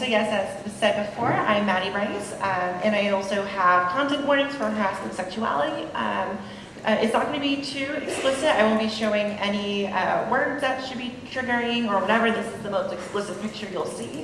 So yes, as said before, I'm Mattie Brice, um, and I also have content warnings for harassment sexuality. Um, uh, it's not going to be too explicit. I won't be showing any uh, words that should be triggering or whatever. This is the most explicit picture you'll see.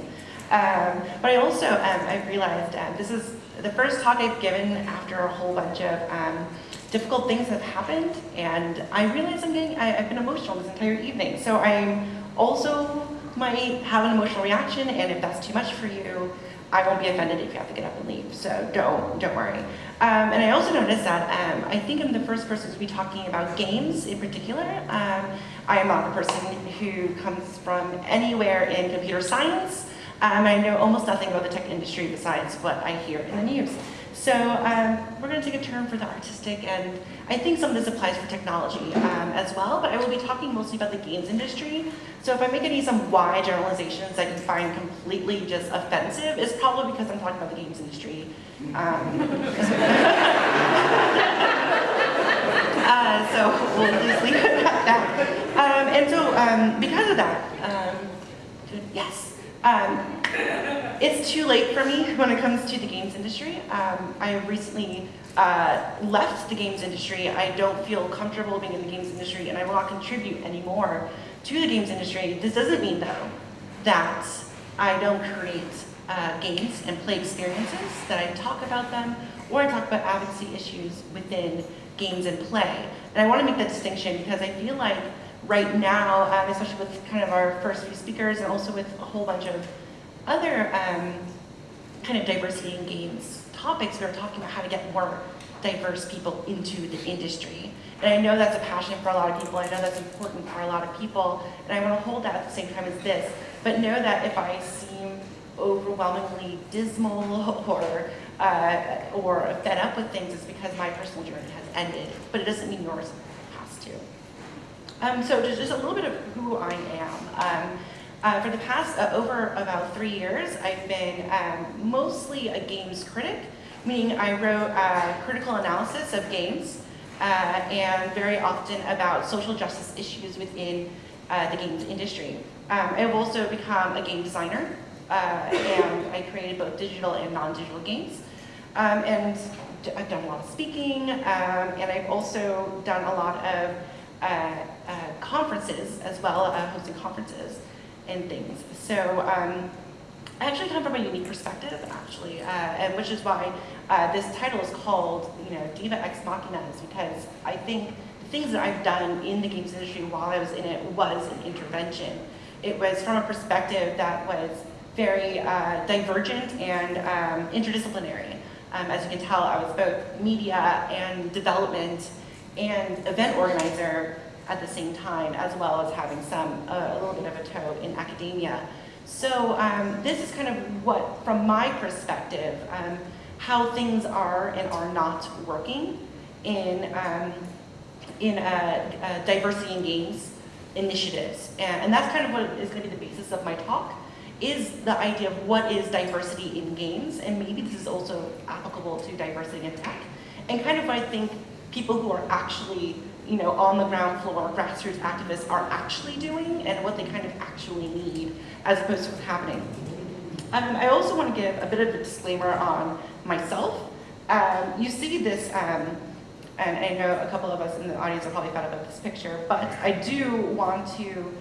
Um, but I also, um, I realized um, this is the first talk I've given after a whole bunch of um, difficult things have happened, and I realize I'm getting, I, have been emotional this entire evening. So I'm also might have an emotional reaction, and if that's too much for you, I won't be offended if you have to get up and leave, so don't, don't worry. Um, and I also noticed that um, I think I'm the first person to be talking about games in particular. Um, I am not a person who comes from anywhere in computer science. Um, I know almost nothing about the tech industry besides what I hear in the news. So um, we're going to take a turn for the artistic, and I think some of this applies for technology um, as well, but I will be talking mostly about the games industry. So if I make any some wide generalizations that you find completely just offensive, it's probably because I'm talking about the games industry. Um, uh, so we'll just leave it at that. Um, and so um, because of that, um, yes. It's too late for me when it comes to the games industry. Um, I recently uh, left the games industry. I don't feel comfortable being in the games industry and I will not contribute anymore to the games industry. This doesn't mean though that I don't create uh, games and play experiences, that I talk about them, or I talk about advocacy issues within games and play. And I want to make that distinction because I feel like right now, um, especially with kind of our first few speakers and also with a whole bunch of other um, kind of diversity in games topics, we are talking about how to get more diverse people into the industry. And I know that's a passion for a lot of people. I know that's important for a lot of people. And I want to hold that at the same time as this. But know that if I seem overwhelmingly dismal or uh, or fed up with things, it's because my personal journey has ended. But it doesn't mean yours has to. um, so just, just a little bit of who I am. Um, uh, for the past uh, over about three years, I've been um, mostly a games critic, meaning I wrote uh, critical analysis of games uh, and very often about social justice issues within uh, the games industry. Um, I've also become a game designer and I created both digital and non-digital games. Um, and I've done a lot of speaking um, and I've also done a lot of conferences as well, hosting conferences and things. So um, I actually come from a unique perspective, actually, and which is why this title is called, you know, Diva Ex Machina, is because I think the things that I've done in the games industry while I was in it was an intervention. It was from a perspective that was very uh, divergent and um, interdisciplinary. Um, as you can tell, I was both media and development and event organizer at the same time, as well as having some, uh, a little bit of a toe in academia. So um, this is kind of what, from my perspective, um, how things are and are not working in, um, in uh, uh, diversity in games initiatives. And, and that's kind of what is going to be the basis of my talk, is the idea of what is diversity in games, and maybe this is also applicable to diversity in tech, and kind of I think people who are actually, you know, on the ground floor, grassroots activists are actually doing and what they kind of actually need as opposed to what's happening. Um, I also want to give a bit of a disclaimer on myself. Um, you see this, um, and I know a couple of us in the audience are probably up with this picture, but I do want to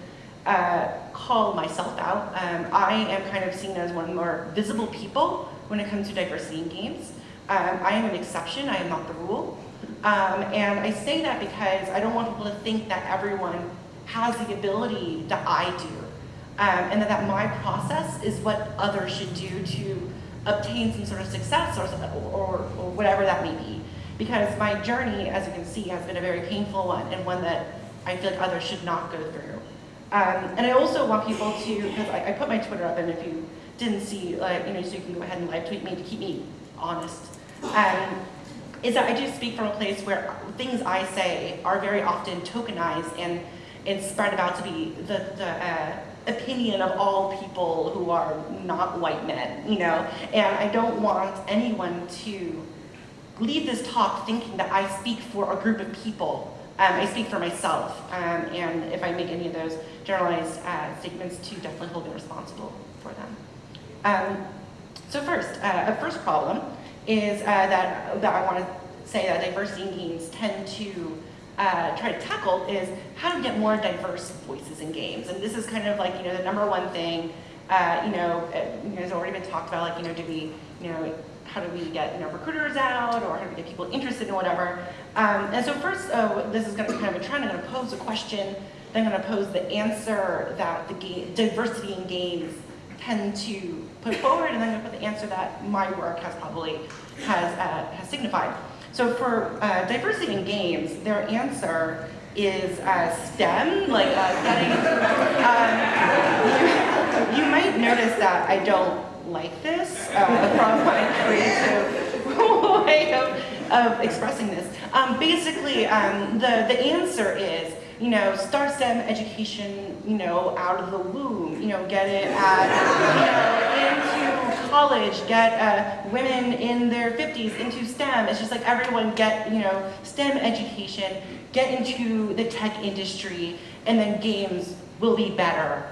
uh, call myself out. Um, I am kind of seen as one of the more visible people when it comes to diversity in games. Um, I am an exception, I am not the rule. Um, and I say that because I don't want people to think that everyone has the ability that I do. Um, and that, that my process is what others should do to obtain some sort of success or, or, or whatever that may be. Because my journey, as you can see, has been a very painful one and one that I feel like others should not go through. Um, and I also want people to, because I, I, put my Twitter up and if you didn't see, like, you know, so you can go ahead and live tweet me to keep me honest. Um, is that I do speak from a place where things I say are very often tokenized and, and spread about to be the, the uh, opinion of all people who are not white men, you know? And I don't want anyone to leave this talk thinking that I speak for a group of people. Um, I speak for myself, um, and if I make any of those generalized uh, statements, to definitely hold me responsible for them. Um, so first, uh, a first problem is uh, that, that I want to say that diversity in games tend to uh, try to tackle is how to get more diverse voices in games. And this is kind of like, you know, the number one thing, uh, you know, it, has already been talked about, like, you know, do we, you know, how do we get, you know, recruiters out or how do we get people interested in whatever. Um, and so first, uh, this is going to be kind of a trend. I'm going to pose a question, then I'm going to pose the answer that the game, diversity in games tend to put forward, and then I'm going to put the answer that my work has probably has, uh, has signified. So for uh, diversity in games, their answer is uh, STEM, like uh, getting, um, you, you, might notice that I don't like this uh, from my creative way of, of expressing this. Um, basically, um, the, the answer is, you know, start STEM education, you know, out of the womb, you know, get it at, you know, college, get uh, women in their 50s into STEM. It's just like everyone get, you know, STEM education, get into the tech industry, and then games will be better.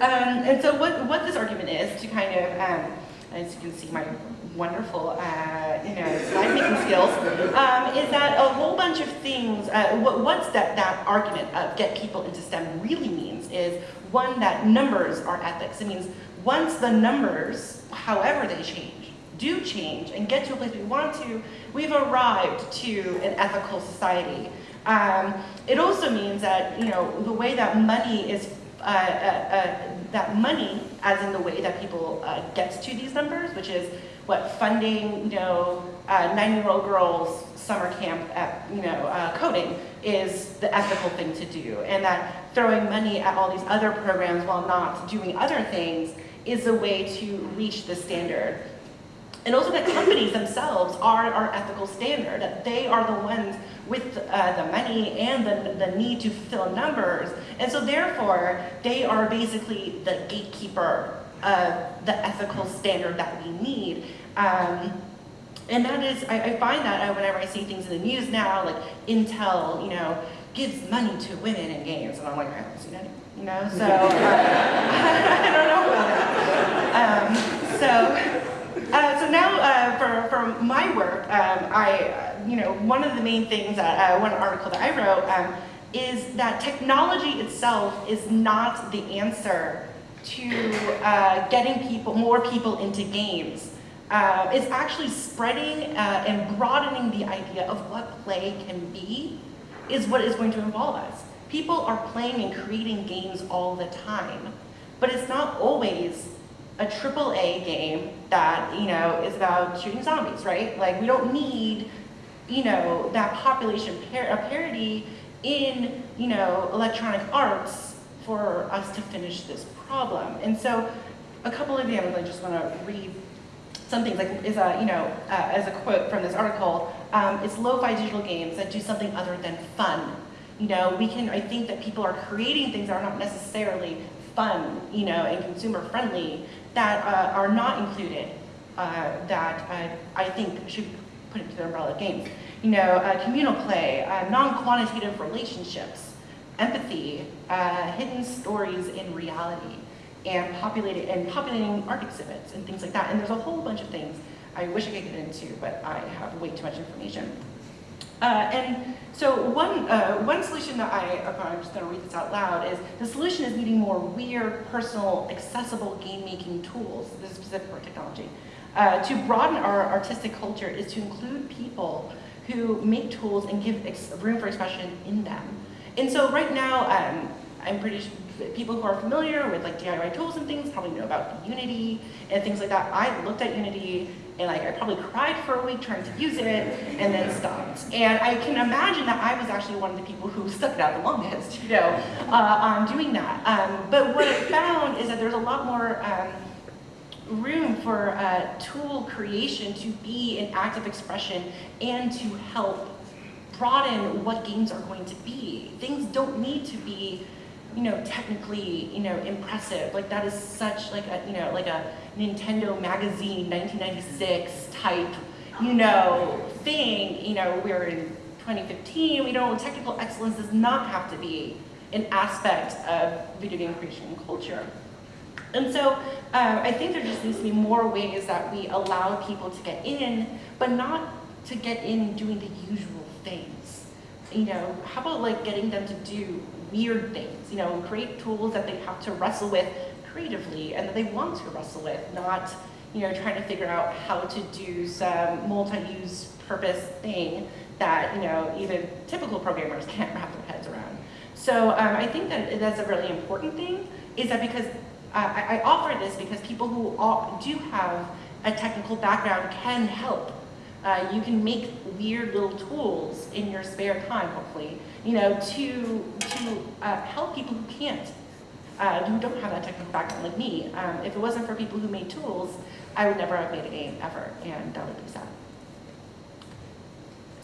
Um, and so what, what this argument is to kind of, um, as you can see my wonderful, uh, you know, slide making skills, um, is that a whole bunch of things, uh, what, what's that, that argument of get people into STEM really means is one, that numbers are ethics. It means once the numbers, however they change, do change and get to a place we want to, we've arrived to an ethical society. Um, it also means that, you know, the way that money is, uh, uh, uh, that money, as in the way that people uh, gets to these numbers, which is what funding, you know, uh, nine-year-old girls summer camp at, you know, uh, coding is the ethical thing to do. And that throwing money at all these other programs while not doing other things is a way to reach the standard. And also that companies themselves are our ethical standard, that they are the ones with uh, the money and the, the need to fill numbers. And so therefore, they are basically the gatekeeper of the ethical standard that we need. Um, and that is, I, I find that uh, whenever I see things in the news now, like Intel, you know, gives money to women in games, and I'm like, I haven't seen any you know, so uh, I don't know about that. Um, so, uh, so now uh, for, for my work, um, I, you know, one of the main things, that, uh, one article that I wrote um, is that technology itself is not the answer to uh, getting people, more people into games. Uh, it's actually spreading and broadening the idea of what play can be is what is going to involve us. People are playing and creating games all the time, but it's not always a triple A game that, you know, is about shooting zombies, right? Like, we don't need, you know, that population par parity in, you know, electronic arts for us to finish this problem. And so, a couple of examples, I just want to read some things, like, is a, you know, uh, as a quote from this article, um, it's lo-fi digital games that do something other than fun you know, we can, I think that people are creating things that are not necessarily fun, you know, and consumer friendly that uh, are not included uh, that uh, I think should be put into the umbrella of games. You know, uh, communal play, uh, non-quantitative relationships, empathy, hidden stories in reality, and populated and populating art exhibits and things like that. And there's a whole bunch of things I wish I could get into, but I have way too much information. Uh, and so one, uh, one solution that I, I'm just to read this out loud, is the solution is needing more weird, personal, accessible game-making tools, this is specific for technology. Uh, to broaden our artistic culture is to include people who make tools and give room for expression in them. And so right now, um, I'm pretty sure people who are familiar with like DIY tools and things probably know about Unity and things like that. I looked at Unity and like I probably cried for a week trying to use it and then stopped. And I can imagine that I was actually one of the people who stuck it out the longest, you know, uh, on doing that. Um, but what I found is that there's a lot more um, room for uh, tool creation to be an active expression and to help broaden what games are going to be. Things don't need to be you know, technically, you know, impressive. Like that is such like a, you know, like a Nintendo magazine 1996 type, you know, thing. You know, we're in 2015. We know technical excellence does not have to be an aspect of video game creation and culture. And so um, I think there just needs to be more ways that we allow people to get in, but not to get in doing the usual things. You know, how about like getting them to do weird things, you know, create tools that they have to wrestle with creatively and that they want to wrestle with, not, you know, trying to figure out how to do some multi-use purpose thing that, you know, even typical programmers can't wrap their heads around. So um, I think that that's a really important thing, is that because uh, I, I, offer this because people who all, do have a technical background can help. Uh, you can make weird little tools in your spare time, hopefully, you know, to, to uh, help people who can't, uh, who don't have that technical background like me. Um, if it wasn't for people who made tools, I would never have made a game ever, and that would be sad.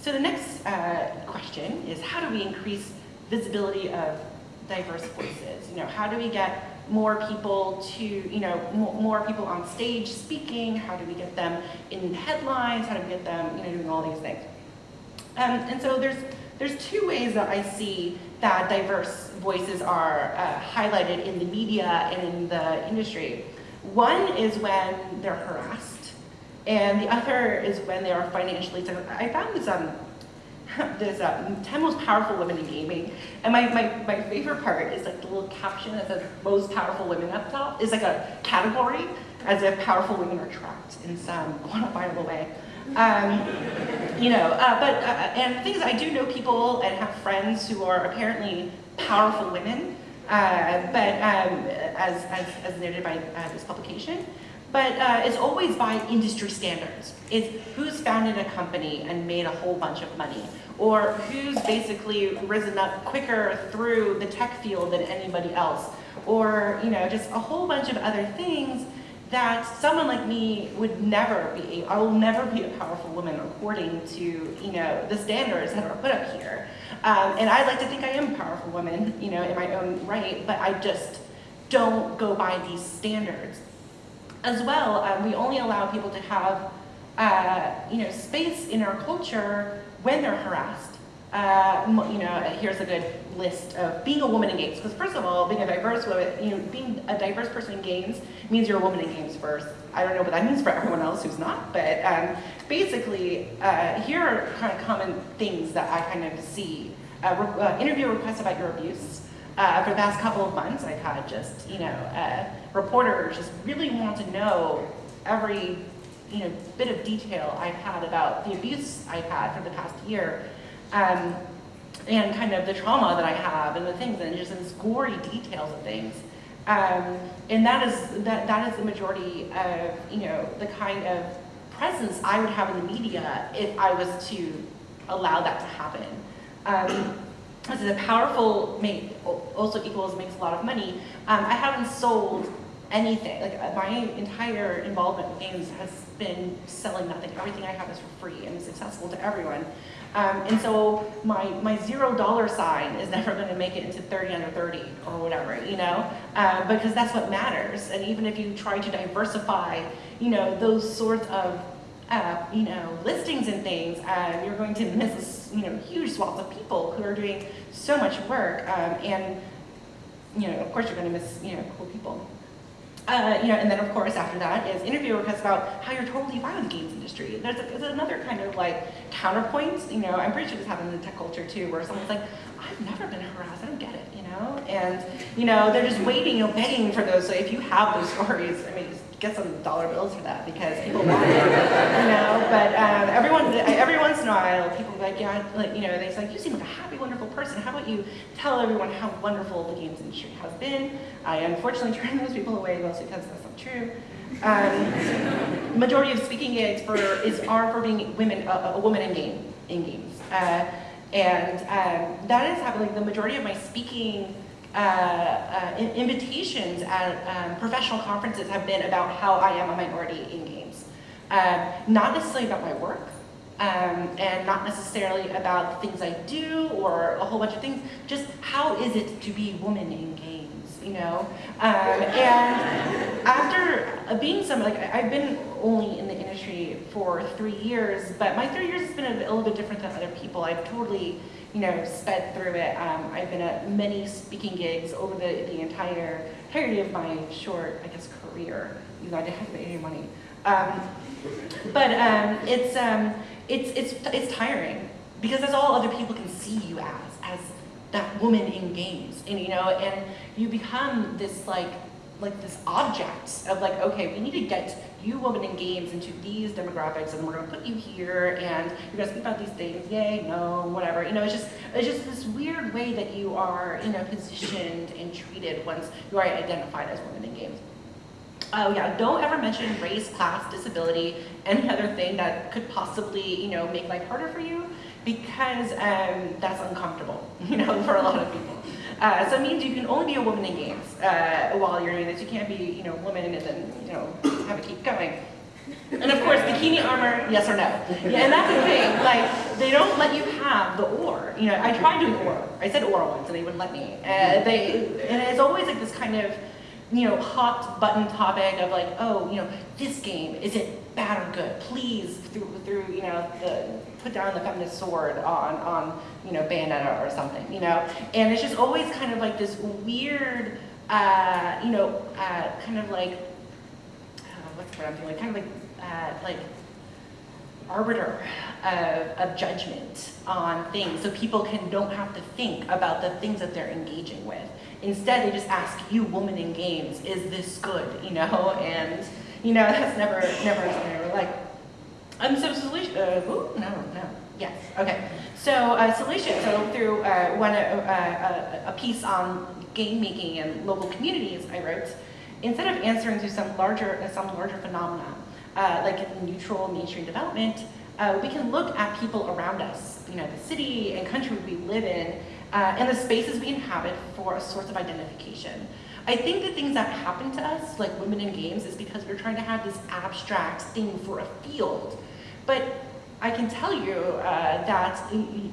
So the next uh, question is how do we increase visibility of diverse voices? You know, how do we get more people to, you know, more people on stage speaking? How do we get them in headlines? How do we get them, you know, doing all these things? Um, and so there's, there's two ways that I see that diverse voices are uh, highlighted in the media and in the industry. One is when they're harassed, and the other is when they are financially, I found this um, there's uh, 10 most powerful women in gaming. And my, my, my favorite part is like the little caption that says most powerful women up top is like a category as if powerful women are trapped in some quantifiable way. Um, you know, uh, but, uh, and the thing is I do know people and have friends who are apparently powerful women, uh, but um, as, as, as noted by uh, this publication, but uh, it's always by industry standards. It's who's founded a company and made a whole bunch of money, or who's basically risen up quicker through the tech field than anybody else, or you know, just a whole bunch of other things that someone like me would never be, I will never be a powerful woman according to, you know, the standards that are put up here. Um, and I like to think I am a powerful woman, you know, in my own right, but I just don't go by these standards. As well, um, we only allow people to have uh, you know, space in our culture when they're harassed. Uh, you know, here's a good list of being a woman in games. Because first of all, being a diverse woman, you know, being a diverse person in games means you're a woman in games first. I don't know what that means for everyone else who's not, but um, basically, uh, here are kind of common things that I kind of see. Uh, re uh, interview requests about your abuse. Uh, for the past couple of months, I've had just, you know, uh, reporters just really want to know every, you know, bit of detail I've had about the abuse I've had for the past year. Um, and kind of the trauma that I have and the things and just these gory details of things. Um, and that is, that, that is the majority of, you know, the kind of presence I would have in the media if I was to allow that to happen. Um, this is a powerful, make, also equals makes a lot of money. Um, I haven't sold anything. Like uh, my entire involvement with games has been selling nothing. Everything I have is for free and is accessible to everyone. Um, and so my, my zero dollar sign is never going to make it into 30 under 30 or whatever, you know, uh, because that's what matters. And even if you try to diversify, you know, those sorts of uh, you know, listings and things, uh, you're going to miss, you know, huge swaths of people who are doing so much work. Um, and, you know, of course you're going to miss, you know, cool people. Uh, you know, and then of course after that is interview requests about how you're totally fine with the games industry. There's, a, there's another kind of like counterpoint, you know, I'm pretty sure this happens in tech culture too, where someone's like, I've never been harassed, I don't get it, you know? And, you know, they're just waiting, you know, begging for those. So if you have those stories, I mean, get some dollar bills for that because people want it, you know. But um, everyone, every once in a while, people be like, yeah, like you know, they say, you seem like a happy, wonderful person. How about you tell everyone how wonderful the games industry has been? I unfortunately turn those people away mostly because that's not true. Um, majority of speaking gigs for is are for being women, a, a woman in game in games, uh, and um, that is happening. The majority of my speaking uh, uh, invitations at um, professional conferences have been about how I am a minority in games. Um, not necessarily about my work, um, and not necessarily about the things I do or a whole bunch of things, just how is it to be woman in games, you know? Um, and after being some, like I've been only in the industry for three years, but my three years has been a little bit different than other people. I've totally you know, sped through it. Um, I've been at many speaking gigs over the, the entire entirety of my short, I guess, career, even though I didn't have any money. Um, but um, it's, um, it's, it's, it's tiring because that's all other people can see you as that woman in games. And, you know, and you become this like, like this object of like, okay, we need to get you women in games into these demographics and we're gonna put you here and you're gonna speak about these things, yay, no, whatever. You know, it's just it's just this weird way that you are, you know, positioned and treated once you are identified as women in games. Oh yeah, don't ever mention race, class, disability, any other thing that could possibly, you know, make life harder for you because um, that's uncomfortable, you know, for a lot of people. Uh, so it means you can only be a woman in games uh, while you're doing this. You can't be, you know, woman and then, you know, have it keep going. And of course, bikini armor, yes or no. Yeah, and that's the thing, like, they don't let you have the or. You know, I tried doing or. I said or once and they wouldn't let me. Uh, they, and it's always like this kind of, you know, hot button topic of like, oh, you know, this game, is it bad or good? Please, through, through you know, the, put down the feminist sword on, on, you know, Bayonetta or something, you know? And it's just always kind of like this weird, uh, you know, uh, kind of like, uh, what's the word I'm feeling, kind of like, uh, like, arbiter of, of, judgment on things so people can don't have to think about the things that they're engaging with. Instead, they just ask you, woman in games, is this good, you know? And, you know, that's never, never something I ever like. Um, so solution, uh, ooh, no, no, yes, okay. So uh, solution, so through uh, one, uh, a, a piece on game making and local communities I wrote, instead of answering to some larger, some larger phenomena, uh, like neutral mainstream development, uh, we can look at people around us, you know, the city and country we live in, uh, and the spaces we inhabit for a source of identification. I think the things that happen to us, like women in games, is because we're trying to have this abstract thing for a field. But I can tell you uh, that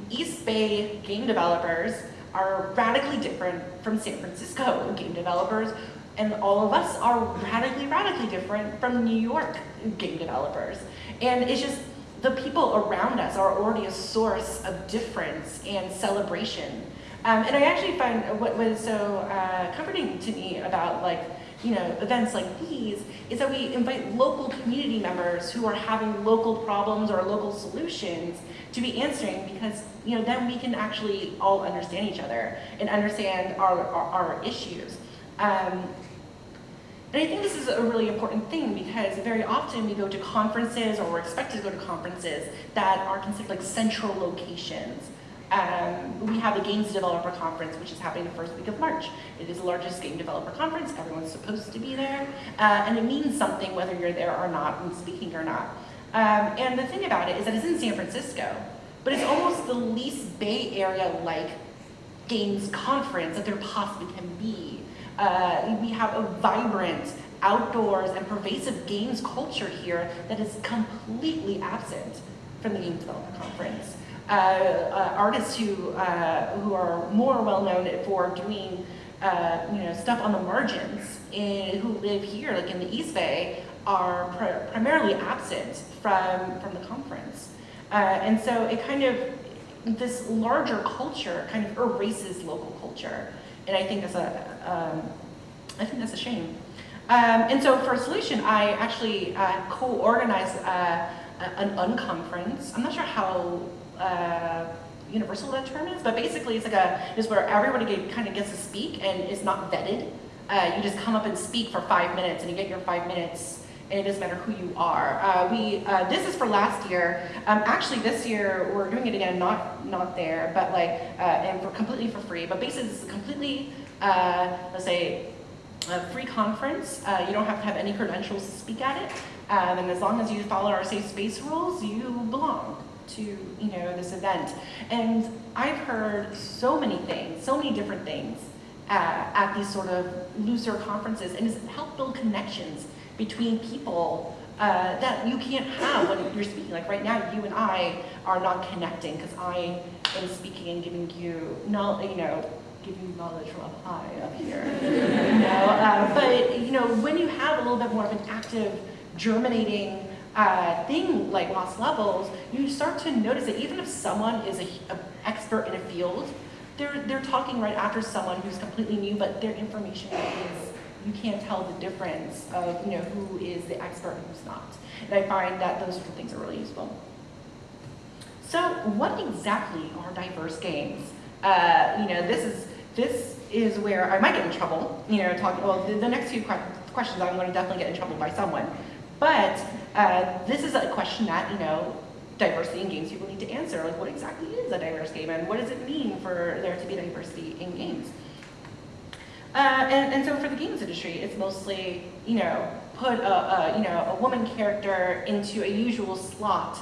East Bay game developers are radically different from San Francisco game developers, and all of us are radically, radically different from New York game developers. And it's just, the people around us are already a source of difference and celebration. Um, and I actually find what was so uh, comforting to me about like, you know, events like these is that we invite local community members who are having local problems or local solutions to be answering because, you know, then we can actually all understand each other and understand our, our, our issues. Um, and I think this is a really important thing because very often we go to conferences or we're expected to go to conferences that are considered like central locations. Um, we have the Games Developer Conference, which is happening the first week of March. It is the largest game developer conference. Everyone's supposed to be there. Uh, and it means something whether you're there or not and speaking or not. Um, and the thing about it is that it's in San Francisco, but it's almost the least Bay Area-like games conference that there possibly can be. Uh, we have a vibrant outdoors and pervasive games culture here that is completely absent from the Games Developer Conference. Uh, uh, artists who, uh, who are more well known for doing uh, you know, stuff on the margins in, who live here, like in the East Bay, are pr primarily absent from, from the conference. Uh, and so it kind of, this larger culture kind of erases local culture. And I think that's a, um, I think that's a shame. Um, and so for a solution, I actually uh, co-organized uh, an unconference. I'm not sure how uh, universal that term is, but basically it's like a, is where everybody get, kind of gets to speak and is not vetted. Uh, you just come up and speak for five minutes and you get your five minutes and it doesn't matter who you are. Uh, we, uh, this is for last year. Um, actually, this year we're doing it again, not not there, but like, uh, and for completely for free. But basically, this is completely, uh, let's say, a free conference. Uh, you don't have to have any credentials to speak at it, um, and as long as you follow our safe space rules, you belong to you know this event. And I've heard so many things, so many different things uh, at these sort of looser conferences, and it's helped build connections between people uh, that you can't have when you're speaking. Like right now, you and I are not connecting because I am speaking and giving you, not, you know, giving you knowledge from up high up here. you know, uh, but you know, when you have a little bit more of an active, germinating uh, thing like lost levels, you start to notice that even if someone is an expert in a field, they're, they're talking right after someone who's completely new, but their information is you can't tell the difference of you know who is the expert and who's not. And I find that those two things are really useful. So what exactly are diverse games? Uh, you know, this is this is where I might get in trouble. You know, talking well, the, the next few questions I'm going to definitely get in trouble by someone. But uh, this is a question that you know diversity in games people need to answer. Like, what exactly is a diverse game, and what does it mean for there to be diversity in games? Uh, and, and so for the games industry, it's mostly, you know, put a, a, you know, a woman character into a usual slot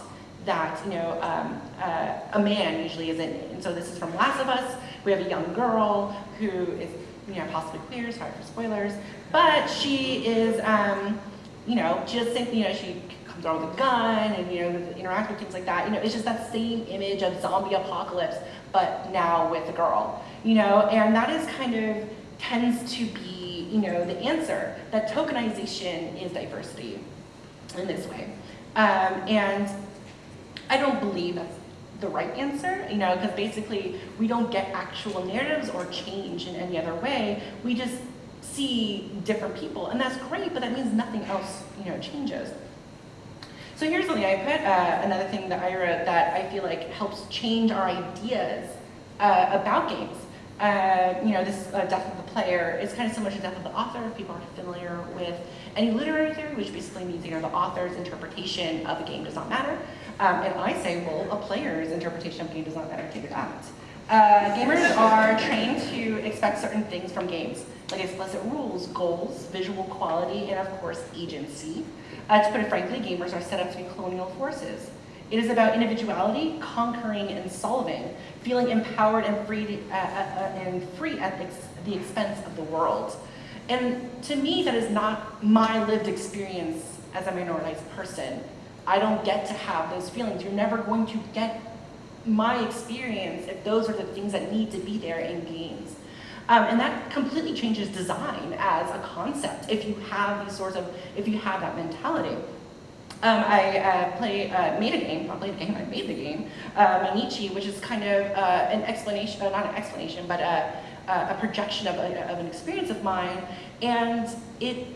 that, you know, um, uh, a man usually isn't. And so this is from Last of Us. We have a young girl who is, you know, possibly queer, sorry for spoilers, but she is, um, you know, just think, you know, she comes around with a gun and, you know, interact with things like that. You know, it's just that same image of zombie apocalypse, but now with a girl, you know, and that is kind of, tends to be, you know, the answer, that tokenization is diversity in this way. Um, and I don't believe that's the right answer, you know, because basically we don't get actual narratives or change in any other way. We just see different people, and that's great, but that means nothing else, you know, changes. So here's something I put, uh, another thing that I wrote that I feel like helps change our ideas uh, about games. Uh, you know, this uh, death of the player is kind of similar to death of the author, if people aren't familiar with any literary theory, which basically means you know, the author's interpretation of a game does not matter. Um, and I say, well, a player's interpretation of a game does not matter, take that. Uh, gamers are trained to expect certain things from games, like explicit rules, goals, visual quality, and of course, agency. Uh, to put it frankly, gamers are set up to be colonial forces. It is about individuality, conquering and solving, feeling empowered and free, uh, uh, uh, and free at the expense of the world. And to me, that is not my lived experience as a minoritized person. I don't get to have those feelings. You're never going to get my experience if those are the things that need to be there in games. Um, and that completely changes design as a concept if you have these sorts of, if you have that mentality. Um, I uh, play, uh, made a game, not played a game, I made the game, uh, Mainichi, which is kind of uh, an explanation, uh, not an explanation, but a, a projection of, a, of an experience of mine. And it,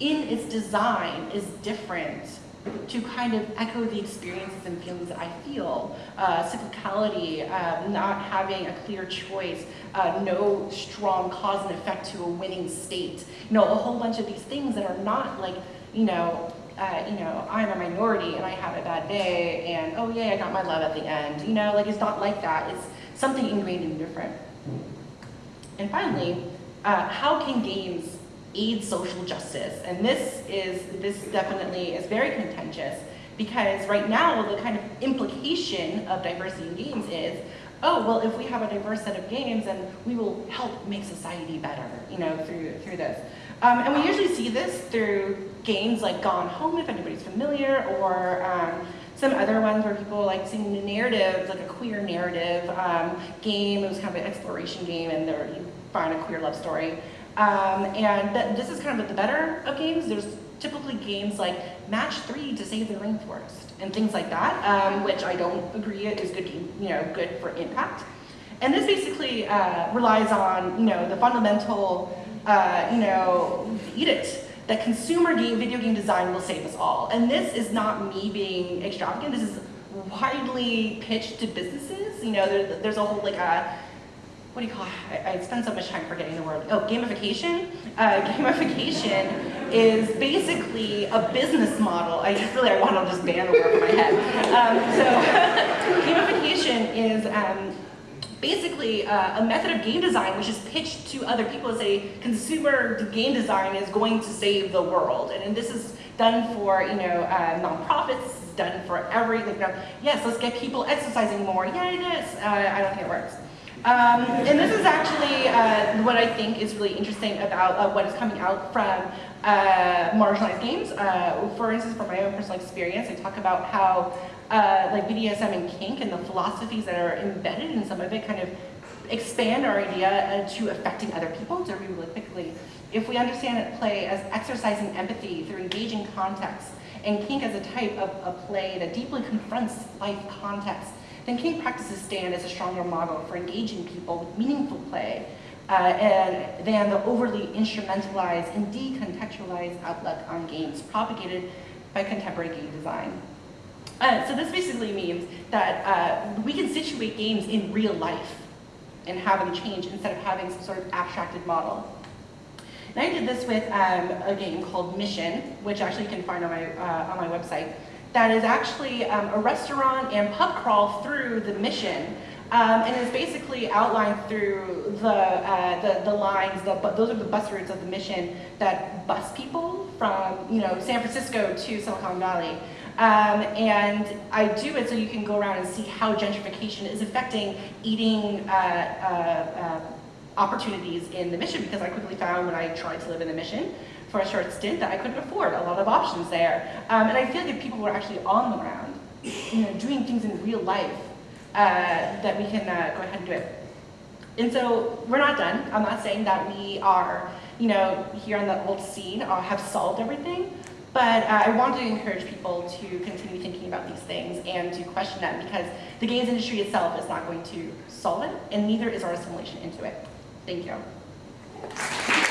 in its design, is different to kind of echo the experiences and feelings that I feel. Uh, cyclicality, uh, not having a clear choice, uh, no strong cause and effect to a winning state. You know, a whole bunch of these things that are not like, you know, uh, you know, I'm a minority and I have a bad day and oh yeah, I got my love at the end. You know, like it's not like that. It's something ingrained and different. And finally, uh, how can games aid social justice? And this is, this definitely is very contentious because right now the kind of implication of diversity in games is, oh, well, if we have a diverse set of games, then we will help make society better, you know, through, through this. Um, and we usually see this through games like Gone Home, if anybody's familiar, or um, some other ones where people like seeing the narrative, like a queer narrative um, game. It was kind of an exploration game, and there you find a queer love story. Um, and th this is kind of the better of games. There's typically games like Match 3 to Save the Rainforest and things like that, um, which I don't agree is good, you know, good for impact. And this basically uh, relies on, you know, the fundamental uh, you know, edict that consumer game, video game design will save us all. And this is not me being extravagant. This is widely pitched to businesses. You know, there, there's a whole like a, uh, what do you call it? I, spend so much time forgetting the word. Oh, gamification. Uh, gamification is basically a business model. I really, I want to just ban the word from my head. Um, so gamification is um, basically uh, a method of game design which is pitched to other people as a consumer game design is going to save the world. And, and this is done for, you know, uh, nonprofits, done for everything. Yes, let's get people exercising more. Yeah, it is. Uh, I don't think it works. Um, and this is actually uh, what I think is really interesting about uh, what is coming out from uh, marginalized games. Uh, for instance, from my own personal experience, I talk about how uh, like BDSM and kink and the philosophies that are embedded in some of it kind of expand our idea uh, to affecting other people, to really quickly. If we understand it play as exercising empathy through engaging context, and kink as a type of a play that deeply confronts life context, then kink practices stand as a stronger model for engaging people with meaningful play, uh, and than the overly instrumentalized and decontextualized outlook on games propagated by contemporary game design. Uh, so this basically means that uh, we can situate games in real life and have them change instead of having some sort of abstracted model. And I did this with um, a game called Mission, which actually you can find on my, uh, on my website, that is actually um, a restaurant and pub crawl through the mission um, and is basically outlined through the, uh, the, the, lines, the, those are the bus routes of the mission that bus people from you know, San Francisco to Silicon Valley. Um, and I do it so you can go around and see how gentrification is affecting eating uh, uh, uh, opportunities in the mission because I quickly found when I tried to live in the mission for a short stint that I couldn't afford a lot of options there. Um, and I feel like if people were actually on the ground, you know, doing things in real life, uh, that we can uh, go ahead and do it. And so we're not done. I'm not saying that we are, you know, here on the old scene or have solved everything, but uh, I want to encourage people to continue thinking about these things and to question them because the games industry itself is not going to solve it, and neither is our assimilation into it. Thank you.